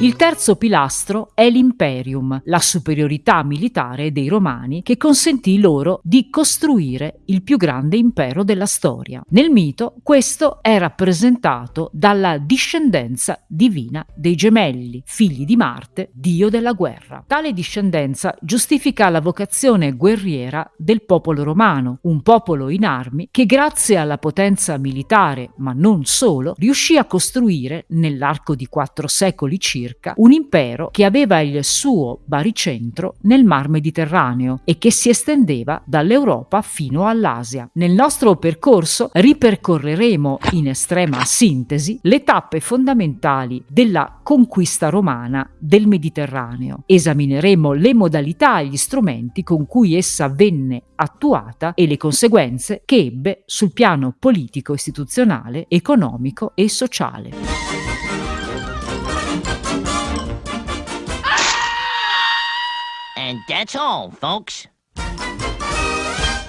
Il terzo pilastro è l'imperium, la superiorità militare dei Romani che consentì loro di costruire il più grande impero della storia. Nel mito questo è rappresentato dalla discendenza divina dei gemelli, figli di Marte, dio della guerra. Tale discendenza giustifica la vocazione guerriera del popolo romano, un popolo in armi che grazie alla potenza militare, ma non solo, riuscì a costruire nell'arco di quattro secoli circa un impero che aveva il suo baricentro nel mar Mediterraneo e che si estendeva dall'Europa fino all'Asia. Nel nostro percorso ripercorreremo in estrema sintesi le tappe fondamentali della conquista romana del Mediterraneo. Esamineremo le modalità e gli strumenti con cui essa venne attuata e le conseguenze che ebbe sul piano politico, istituzionale, economico e sociale. And that's all, folks.